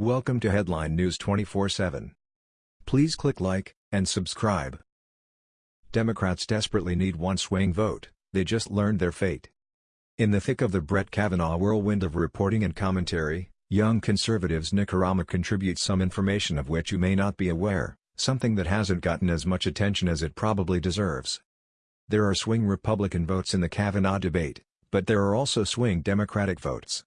Welcome to Headline News 24/7. Please click like and subscribe. Democrats desperately need one swing vote, they just learned their fate. In the thick of the Brett Kavanaugh whirlwind of reporting and commentary, young conservatives Nick Arama contributes some information of which you may not be aware, something that hasn't gotten as much attention as it probably deserves. There are swing Republican votes in the Kavanaugh debate, but there are also swing Democratic votes.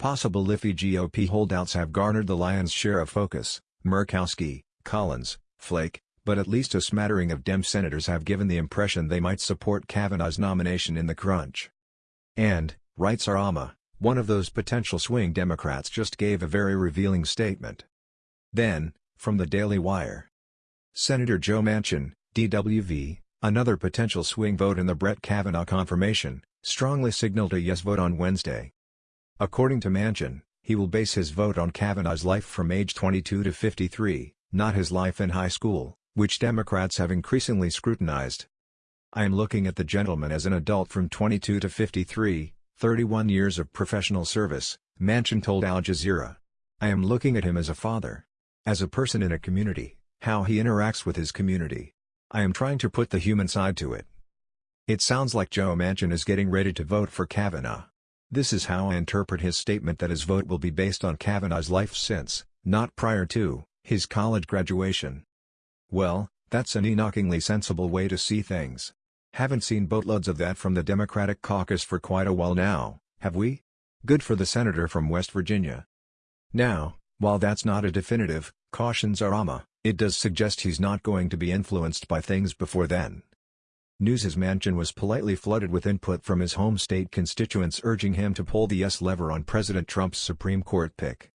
Possible Liffey GOP holdouts have garnered the lion's share of focus, Murkowski, Collins, Flake, but at least a smattering of Dem senators have given the impression they might support Kavanaugh's nomination in the crunch. And, writes Arama, one of those potential swing Democrats just gave a very revealing statement. Then, from the Daily Wire. Senator Joe Manchin, DWV, another potential swing vote in the Brett Kavanaugh confirmation, strongly signaled a yes vote on Wednesday. According to Manchin, he will base his vote on Kavanaugh's life from age 22 to 53, not his life in high school, which Democrats have increasingly scrutinized. I am looking at the gentleman as an adult from 22 to 53, 31 years of professional service, Manchin told Al Jazeera. I am looking at him as a father. As a person in a community, how he interacts with his community. I am trying to put the human side to it. It sounds like Joe Manchin is getting ready to vote for Kavanaugh. This is how I interpret his statement that his vote will be based on Kavanaugh's life since, not prior to, his college graduation. Well, that's an knockingly sensible way to see things. Haven't seen boatloads of that from the Democratic caucus for quite a while now, have we? Good for the senator from West Virginia. Now, while that's not a definitive, cautions Arama, it does suggest he's not going to be influenced by things before then. News's mansion was politely flooded with input from his home state constituents urging him to pull the yes lever on President Trump's Supreme Court pick.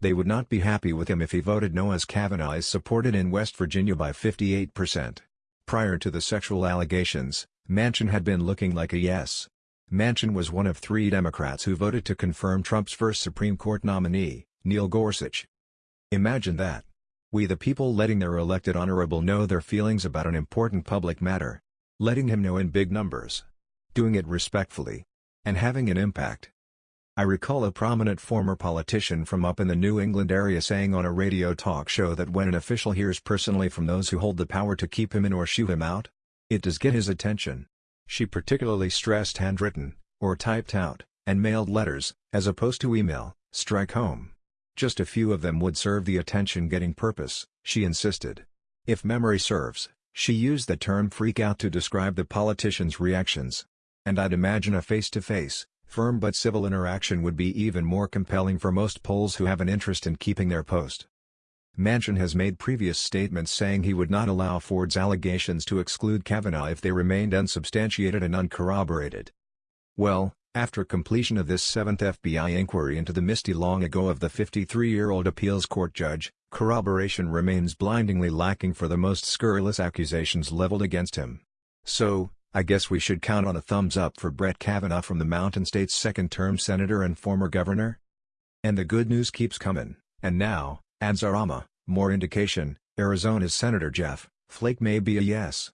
They would not be happy with him if he voted no as Kavanaugh is supported in West Virginia by 58%. Prior to the sexual allegations, Manchin had been looking like a yes. Manchin was one of three Democrats who voted to confirm Trump's first Supreme Court nominee, Neil Gorsuch. Imagine that. We the people letting their elected honorable know their feelings about an important public matter letting him know in big numbers. Doing it respectfully. And having an impact. I recall a prominent former politician from up in the New England area saying on a radio talk show that when an official hears personally from those who hold the power to keep him in or shoo him out, it does get his attention. She particularly stressed handwritten, or typed out, and mailed letters, as opposed to email, strike home. Just a few of them would serve the attention-getting purpose, she insisted. If memory serves, she used the term freak out to describe the politician's reactions. And I'd imagine a face-to-face, firm but civil interaction would be even more compelling for most Poles who have an interest in keeping their post. Manchin has made previous statements saying he would not allow Ford's allegations to exclude Kavanaugh if they remained unsubstantiated and uncorroborated. Well, after completion of this seventh FBI inquiry into the misty long ago of the 53-year-old appeals court judge, corroboration remains blindingly lacking for the most scurrilous accusations leveled against him. So, I guess we should count on a thumbs up for Brett Kavanaugh from the Mountain State's second-term senator and former governor? And the good news keeps coming, and now, adds Arama, more indication, Arizona's Senator Jeff Flake may be a yes.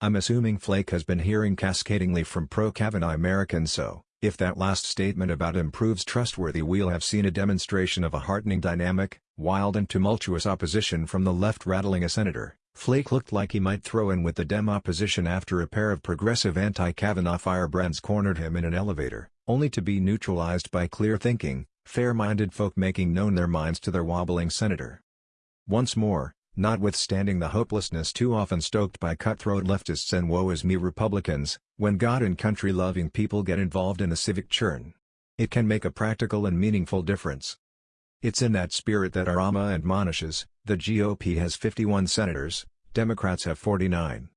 I'm assuming Flake has been hearing cascadingly from pro-Kavanaugh Americans so, if that last statement about him proves trustworthy we'll have seen a demonstration of a heartening dynamic, wild and tumultuous opposition from the left rattling a senator. Flake looked like he might throw in with the Dem opposition after a pair of progressive anti-Kavanaugh firebrands cornered him in an elevator, only to be neutralized by clear-thinking, fair-minded folk making known their minds to their wobbling senator. Once more, Notwithstanding the hopelessness too often stoked by cutthroat leftists and woe-is-me Republicans, when God and country-loving people get involved in a civic churn, it can make a practical and meaningful difference. It's in that spirit that Arama admonishes, the GOP has 51 senators, Democrats have 49.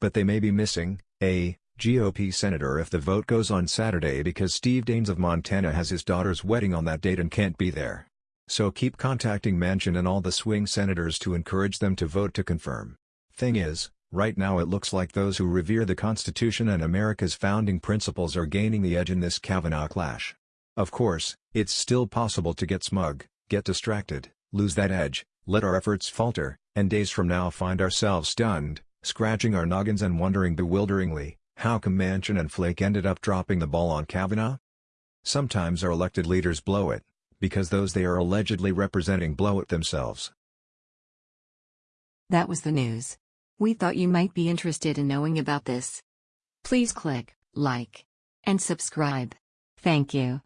But they may be missing, a GOP senator if the vote goes on Saturday because Steve Daines of Montana has his daughter's wedding on that date and can't be there. So keep contacting Manchin and all the swing senators to encourage them to vote to confirm. Thing is, right now it looks like those who revere the Constitution and America's founding principles are gaining the edge in this Kavanaugh clash. Of course, it's still possible to get smug, get distracted, lose that edge, let our efforts falter, and days from now find ourselves stunned, scratching our noggins and wondering bewilderingly, how come Manchin and Flake ended up dropping the ball on Kavanaugh? Sometimes our elected leaders blow it, because those they are allegedly representing blow it themselves. That was the news. We thought you might be interested in knowing about this. Please click like and subscribe. Thank you.